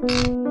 Música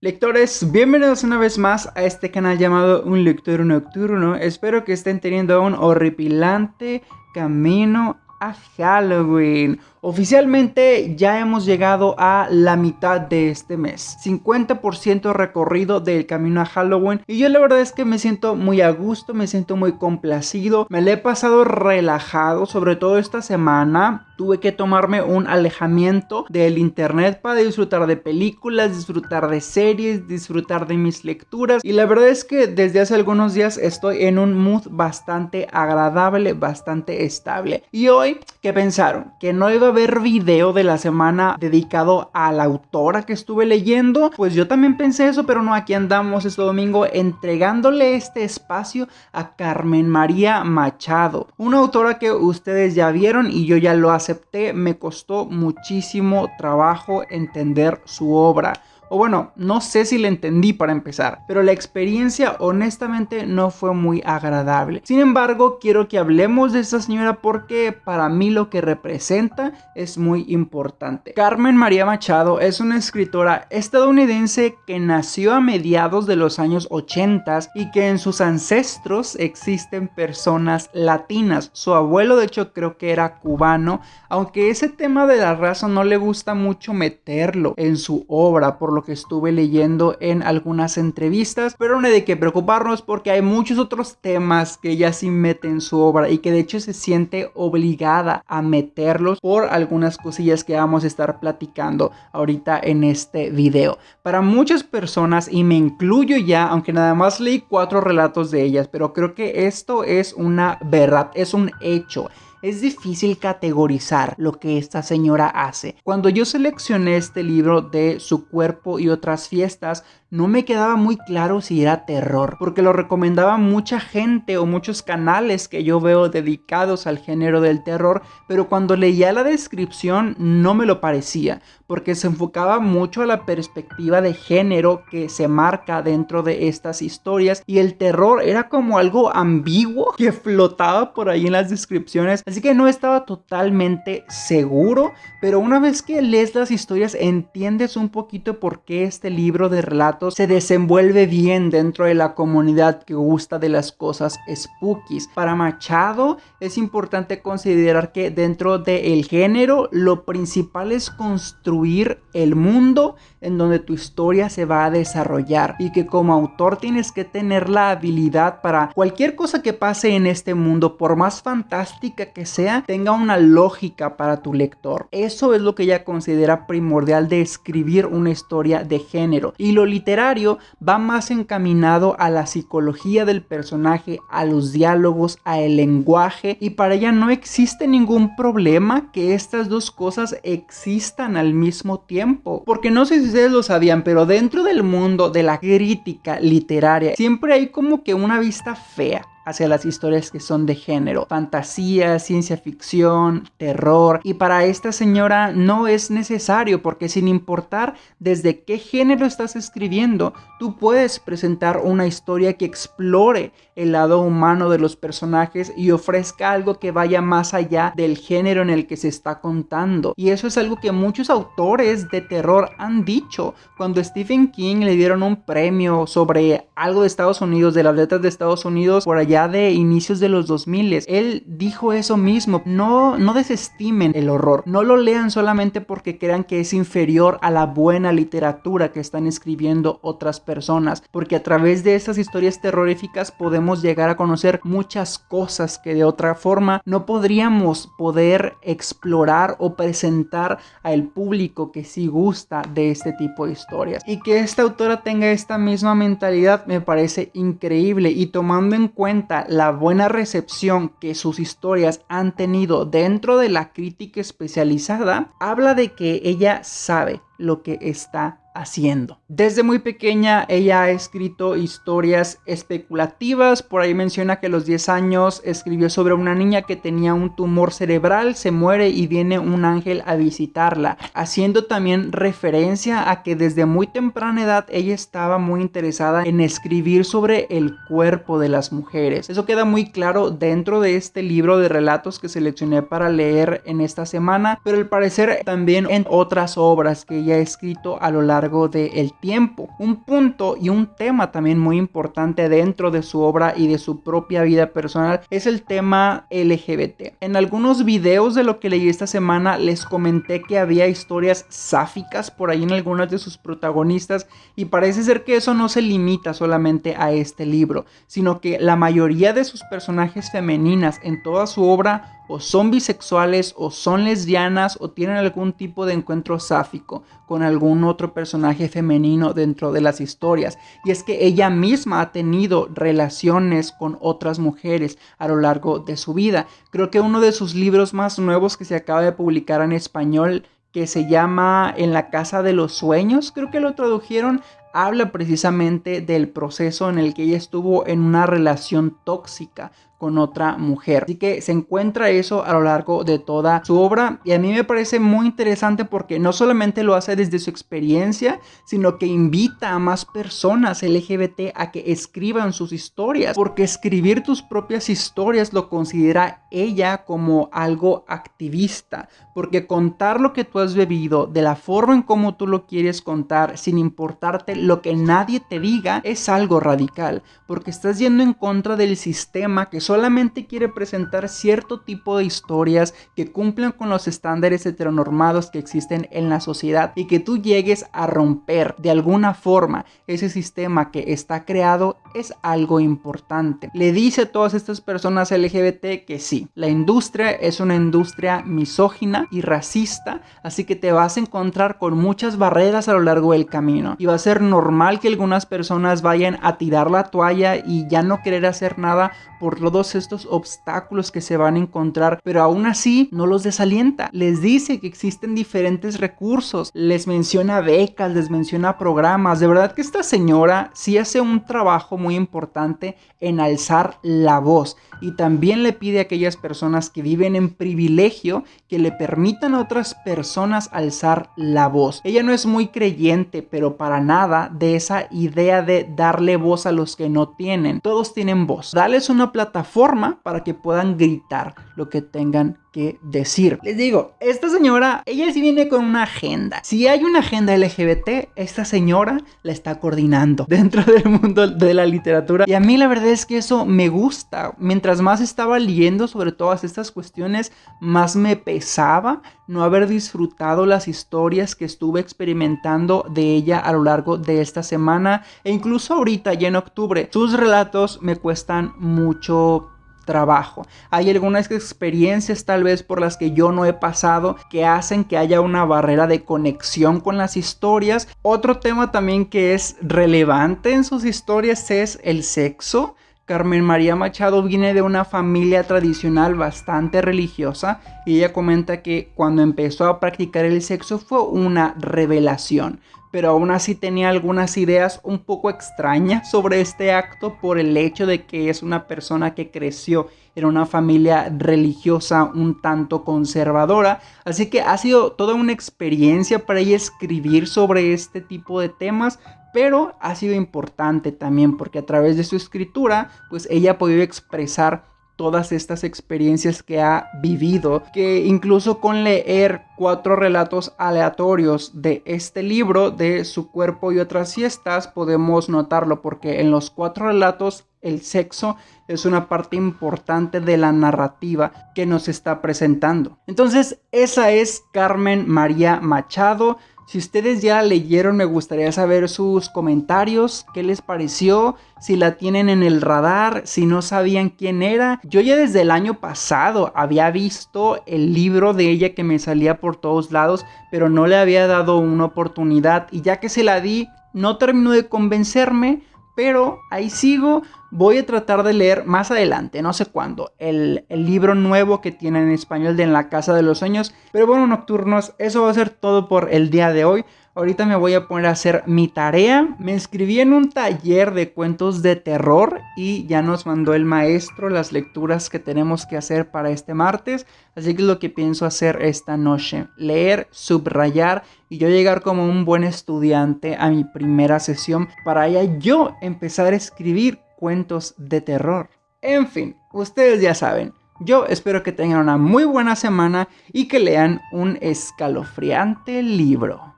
Lectores, bienvenidos una vez más a este canal llamado Un Lector Nocturno. Espero que estén teniendo un horripilante camino a Halloween. Oficialmente ya hemos llegado a la mitad de este mes, 50% recorrido del camino a Halloween y yo la verdad es que me siento muy a gusto, me siento muy complacido, me le he pasado relajado, sobre todo esta semana tuve que tomarme un alejamiento del internet para disfrutar de películas, disfrutar de series, disfrutar de mis lecturas. Y la verdad es que desde hace algunos días estoy en un mood bastante agradable, bastante estable. Y hoy, ¿qué pensaron? Que no iba ver video de la semana dedicado a la autora que estuve leyendo, pues yo también pensé eso, pero no, aquí andamos este domingo entregándole este espacio a Carmen María Machado, una autora que ustedes ya vieron y yo ya lo acepté, me costó muchísimo trabajo entender su obra. O bueno, no sé si le entendí para empezar, pero la experiencia honestamente no fue muy agradable. Sin embargo, quiero que hablemos de esta señora porque para mí lo que representa es muy importante. Carmen María Machado es una escritora estadounidense que nació a mediados de los años 80 y que en sus ancestros existen personas latinas. Su abuelo de hecho creo que era cubano, aunque ese tema de la raza no le gusta mucho meterlo en su obra, por que estuve leyendo en algunas entrevistas, pero no hay de qué preocuparnos porque hay muchos otros temas que ella sí mete en su obra y que de hecho se siente obligada a meterlos por algunas cosillas que vamos a estar platicando ahorita en este video. Para muchas personas, y me incluyo ya, aunque nada más leí cuatro relatos de ellas, pero creo que esto es una verdad, es un hecho es difícil categorizar lo que esta señora hace. Cuando yo seleccioné este libro de Su cuerpo y otras fiestas, no me quedaba muy claro si era terror, porque lo recomendaba mucha gente o muchos canales que yo veo dedicados al género del terror, pero cuando leía la descripción no me lo parecía, porque se enfocaba mucho a la perspectiva de género que se marca dentro de estas historias y el terror era como algo ambiguo que flotaba por ahí en las descripciones, así que no estaba totalmente seguro, pero una vez que lees las historias entiendes un poquito por qué este libro de relatos se desenvuelve bien dentro de la comunidad que gusta de las cosas spookies. Para Machado es importante considerar que dentro del género lo principal es construir el mundo en donde tu historia se va a desarrollar y que como autor tienes que tener la habilidad para cualquier cosa que pase en este mundo, por más fantástica que sea, tenga una lógica para tu lector. Eso es lo que ella considera primordial de escribir una historia de género y lo literario va más encaminado a la psicología del personaje, a los diálogos, a el lenguaje y para ella no existe ningún problema que estas dos cosas existan al mismo tiempo. Porque no sé si ustedes lo sabían, pero dentro del mundo de la crítica literaria siempre hay como que una vista fea hacia las historias que son de género, fantasía, ciencia ficción, terror. Y para esta señora no es necesario porque sin importar desde qué género estás escribiendo, tú puedes presentar una historia que explore el lado humano de los personajes y ofrezca algo que vaya más allá del género en el que se está contando. Y eso es algo que muchos autores de terror han dicho. Cuando Stephen King le dieron un premio sobre algo de Estados Unidos, de las letras de Estados Unidos, por allá de inicios de los 2000. Él dijo eso mismo, no, no desestimen el horror, no lo lean solamente porque crean que es inferior a la buena literatura que están escribiendo otras personas, porque a través de esas historias terroríficas podemos llegar a conocer muchas cosas que de otra forma no podríamos poder explorar o presentar al público que sí gusta de este tipo de historias. Y que esta autora tenga esta misma mentalidad me parece increíble y tomando en cuenta la buena recepción que sus historias han tenido dentro de la crítica especializada, habla de que ella sabe lo que está haciendo. Desde muy pequeña ella ha escrito historias especulativas, por ahí menciona que a los 10 años escribió sobre una niña que tenía un tumor cerebral, se muere y viene un ángel a visitarla, haciendo también referencia a que desde muy temprana edad ella estaba muy interesada en escribir sobre el cuerpo de las mujeres. Eso queda muy claro dentro de este libro de relatos que seleccioné para leer en esta semana, pero al parecer también en otras obras que ella escrito a lo largo del tiempo. Un punto y un tema también muy importante dentro de su obra y de su propia vida personal es el tema LGBT. En algunos videos de lo que leí esta semana les comenté que había historias sáficas por ahí en algunas de sus protagonistas y parece ser que eso no se limita solamente a este libro, sino que la mayoría de sus personajes femeninas en toda su obra o son bisexuales o son lesbianas o tienen algún tipo de encuentro sáfico con algún otro personaje femenino dentro de las historias. Y es que ella misma ha tenido relaciones con otras mujeres a lo largo de su vida. Creo que uno de sus libros más nuevos que se acaba de publicar en español que se llama En la Casa de los Sueños, creo que lo tradujeron, habla precisamente del proceso en el que ella estuvo en una relación tóxica con otra mujer. Así que se encuentra eso a lo largo de toda su obra y a mí me parece muy interesante porque no solamente lo hace desde su experiencia, sino que invita a más personas LGBT a que escriban sus historias, porque escribir tus propias historias lo considera ella como algo activista, porque contar lo que tú has bebido de la forma en cómo tú lo quieres contar, sin importarte lo que nadie te diga, es algo radical, porque estás yendo en contra del sistema que solamente quiere presentar cierto tipo de historias que cumplan con los estándares heteronormados que existen en la sociedad y que tú llegues a romper de alguna forma ese sistema que está creado es algo importante. Le dice a todas estas personas LGBT que sí, la industria es una industria misógina y racista, así que te vas a encontrar con muchas barreras a lo largo del camino y va a ser normal que algunas personas vayan a tirar la toalla y ya no querer hacer nada por todos estos obstáculos que se van a encontrar, pero aún así no los desalienta. Les dice que existen diferentes recursos, les menciona becas, les menciona programas. De verdad que esta señora sí hace un trabajo muy importante en alzar la voz y también le pide a aquellas personas que viven en privilegio que le permitan a otras personas alzar la voz. Ella no es muy creyente, pero para nada de esa idea de darle voz a los que no tienen. Todos tienen voz. Dales una plataforma para que puedan gritar lo que tengan decir. Les digo, esta señora, ella sí viene con una agenda. Si hay una agenda LGBT, esta señora la está coordinando dentro del mundo de la literatura. Y a mí la verdad es que eso me gusta. Mientras más estaba leyendo sobre todas estas cuestiones, más me pesaba no haber disfrutado las historias que estuve experimentando de ella a lo largo de esta semana e incluso ahorita ya en octubre. Sus relatos me cuestan mucho trabajo. Hay algunas experiencias tal vez por las que yo no he pasado que hacen que haya una barrera de conexión con las historias. Otro tema también que es relevante en sus historias es el sexo. Carmen María Machado viene de una familia tradicional bastante religiosa y ella comenta que cuando empezó a practicar el sexo fue una revelación pero aún así tenía algunas ideas un poco extrañas sobre este acto por el hecho de que es una persona que creció en una familia religiosa un tanto conservadora, así que ha sido toda una experiencia para ella escribir sobre este tipo de temas, pero ha sido importante también porque a través de su escritura, pues ella ha podido expresar todas estas experiencias que ha vivido, que incluso con leer cuatro relatos aleatorios de este libro, de su cuerpo y otras siestas, podemos notarlo, porque en los cuatro relatos el sexo es una parte importante de la narrativa que nos está presentando. Entonces, esa es Carmen María Machado. Si ustedes ya leyeron, me gustaría saber sus comentarios, qué les pareció, si la tienen en el radar, si no sabían quién era. Yo ya desde el año pasado había visto el libro de ella que me salía por todos lados, pero no le había dado una oportunidad y ya que se la di, no terminó de convencerme, pero ahí sigo. Voy a tratar de leer más adelante, no sé cuándo, el, el, libro nuevo que tienen en español de En la Casa de los Sueños. Pero bueno, nocturnos, eso va a ser todo por el día de hoy. Ahorita me voy a poner a hacer mi tarea. Me inscribí en un taller de cuentos de terror y ya nos mandó el maestro las lecturas que tenemos que hacer para este martes. Así que es lo que pienso hacer esta noche. Leer, subrayar y yo llegar como un buen estudiante a mi primera sesión para ya yo empezar a escribir cuentos de terror. En fin, ustedes ya saben. Yo espero que tengan una muy buena semana y que lean un escalofriante libro.